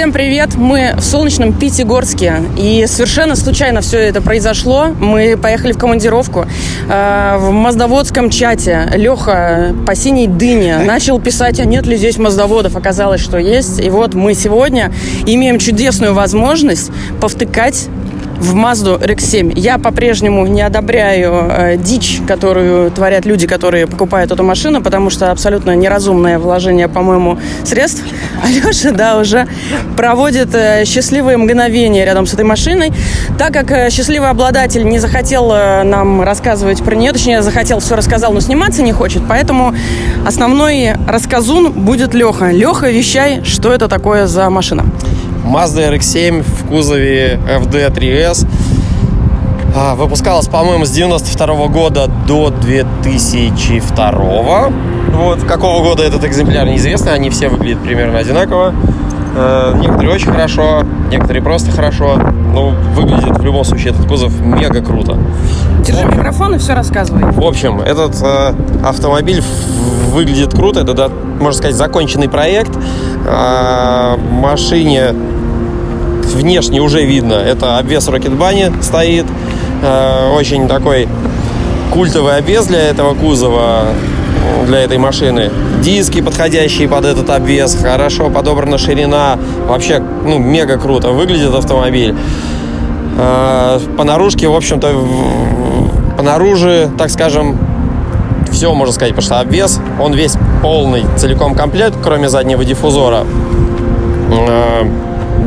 Всем привет! Мы в солнечном Пятигорске. И совершенно случайно все это произошло. Мы поехали в командировку. Э, в Моздоводском чате Леха по синей дыне начал писать, а нет ли здесь моздоводов. Оказалось, что есть. И вот мы сегодня имеем чудесную возможность повтыкать в Mazda RX-7. Я по-прежнему не одобряю э, дичь, которую творят люди, которые покупают эту машину, потому что абсолютно неразумное вложение, по-моему, средств. Алеша, да, уже проводит э, счастливые мгновения рядом с этой машиной. Так как э, счастливый обладатель не захотел э, нам рассказывать про нее, точнее, захотел, все рассказал, но сниматься не хочет, поэтому основной рассказун будет Леха. Леха, вещай, что это такое за машина. Mazda RX-7 в кузове FD3S. А, Выпускалась, по-моему, с 92 года до 2002. Вот, какого года этот экземпляр неизвестно, они все выглядят примерно одинаково. Э, Некоторые очень хорошо, некоторые просто хорошо. Ну, выглядит в любом случае этот кузов мега круто. Держи микрофон и все рассказывай. В общем, этот э, автомобиль выглядит круто. Это, да, можно сказать, законченный проект. А, машине внешне уже видно. Это обвес Рокетбани стоит. Э, очень такой культовый обвес для этого кузова, э, для этой машины. Диски, подходящие под этот обвес. Хорошо подобрана ширина. Вообще, ну, мега круто выглядит автомобиль. Э, По наружке, в общем-то, по наружу, так скажем, все можно сказать, потому что обвес, он весь полный, целиком комплект, кроме заднего диффузора. Э,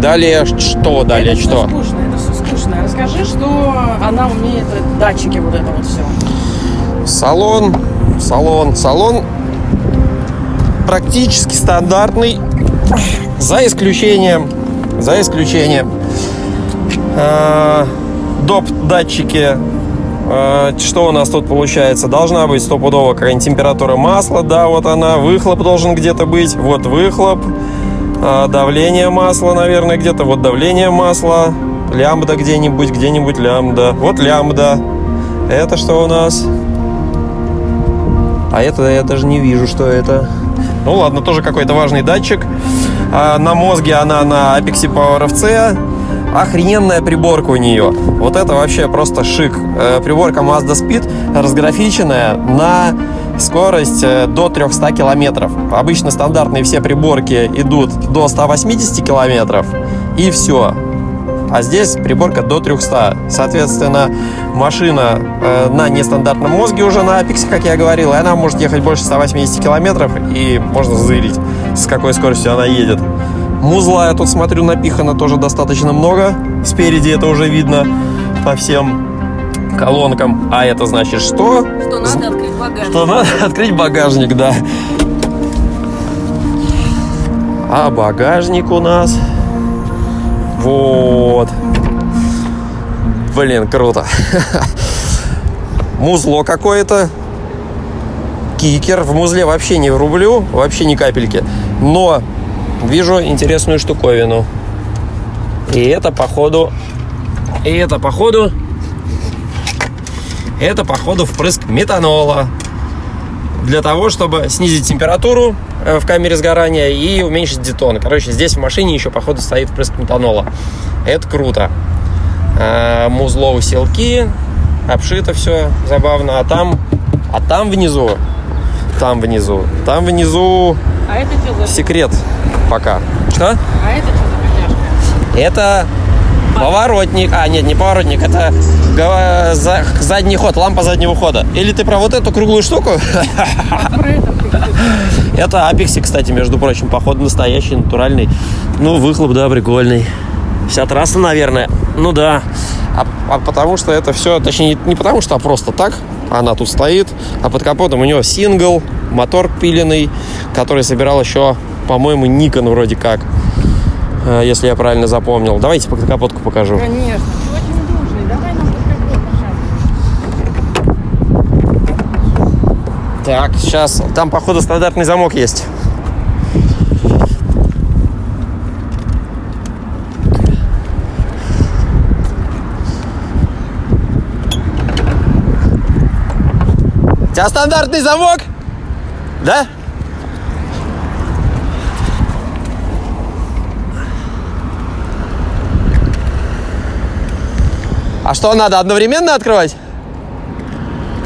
Далее что? Далее это что? Скучно, это все скучно. Расскажи, что она умеет, э, датчики вот это вот все. Салон, салон, салон практически стандартный, за исключением, за исключением э, доп датчики. Э, что у нас тут получается? Должна быть стопудово какая-нибудь температура масла, да, вот она. Выхлоп должен где-то быть, вот выхлоп. Э, давление масла, наверное, где-то. Вот давление масла. Лямбда где-нибудь, где-нибудь лямбда. Вот лямбда. Это что у нас? А это я даже не вижу, что это. Ну ладно, тоже какой-то важный датчик. А, на мозге она на Apex Power FC. Охрененная приборка у нее. Вот это вообще просто шик. Э, Приборка Mazda Speed разграфиченная на скорость э, до 300 километров. Обычно стандартные все приборки идут до 180 километров. И все. А здесь приборка до 300. Соответственно, машина э, на нестандартном мозге уже на Apex, как я говорил, и она может ехать больше 180 километров, и можно зырить, с какой скоростью она едет. Музла, я тут смотрю, напихано тоже достаточно много. Спереди это уже видно по всем колонкам. А это значит что? Что надо открыть багажник. Что надо открыть багажник, да. А багажник у нас... Вот. Блин, круто. Музло какое-то. Кикер. В музле вообще не врублю, вообще ни капельки. Но вижу интересную штуковину. И это походу... И это походу... Это походу впрыск метанола для того, чтобы снизить температуру э, в камере сгорания и уменьшить детон. Короче, здесь в машине еще, походу, стоит впрыск метанола. Это круто. А, Музло усилки, обшито все забавно. А там, а там внизу, там внизу, там внизу А это секрет пока. Что? А это что за коняшка? Это поворотник. А, нет, не поворотник, это задний ход, лампа заднего хода. Или ты про вот эту круглую штуку? Это Апекси, кстати, между прочим, походу настоящий, натуральный. Ну, выхлоп, да, прикольный. Вся трасса, наверное. Ну да. А, а потому что это все, точнее, не потому что, а просто так. Она тут стоит. А под капотом у него сингл, мотор пиленный, который собирал еще, по-моему, Никон вроде как. Э, Если я правильно запомнил. Давайте под капотку покажу. Конечно. Ты очень дружный. Давай нам. Так, сейчас. Там, походу, стандартный замок есть. У тебя стандартный замок? Да? А что, надо одновременно открывать?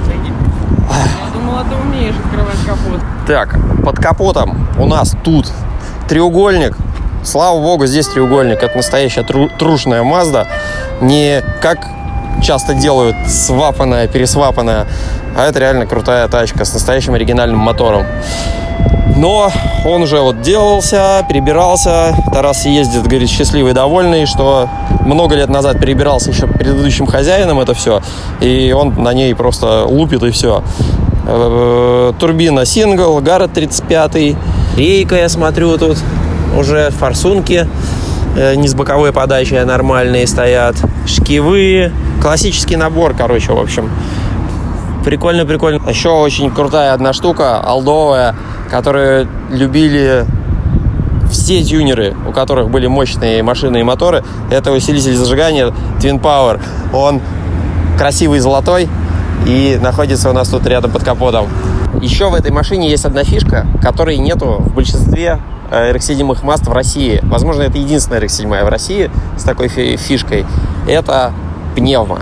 Я думала, ты умеешь открывать капот. Так, под капотом у нас тут треугольник. Слава богу, здесь треугольник. Это настоящая тру- трушная Мазда. Не как часто делают свапанная, пересвапанная, а это реально крутая тачка с настоящим оригинальным мотором. Но он уже вот делался, перебирался. Тарас ездит, говорит, счастливый, довольный, что много лет назад перебирался еще предыдущим хозяином это все. И он на ней просто лупит и все. Э, Турбина сингл, Гаррет 35. Рейка, я смотрю, тут уже форсунки э, не с боковой подачей, а нормальные стоят. Шкивы. Классический набор, короче, в общем. Прикольно, прикольно. Еще очень крутая одна штука, алдовая, которую любили все тюнеры, у которых были мощные машины и моторы. Это усилитель зажигания Twin Power. Он красивый золотой и находится у нас тут рядом под капотом. Еще в этой машине есть одна фишка, которой нету в большинстве э, RX-7 Mast в России. Возможно, это единственная RX-7 в России с такой фи- фишкой. Это пневма.